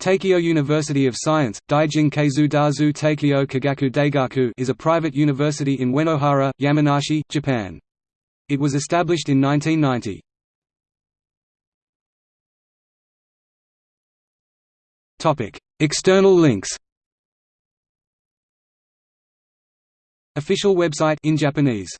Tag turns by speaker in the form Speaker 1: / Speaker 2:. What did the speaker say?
Speaker 1: Teikyo University of Science, Daijin Keizu Dazu Teikyo Kagaku Daigaku is a private university in Uenohara, Yamanashi, Japan. It was established in 1990. External links Official website in Japanese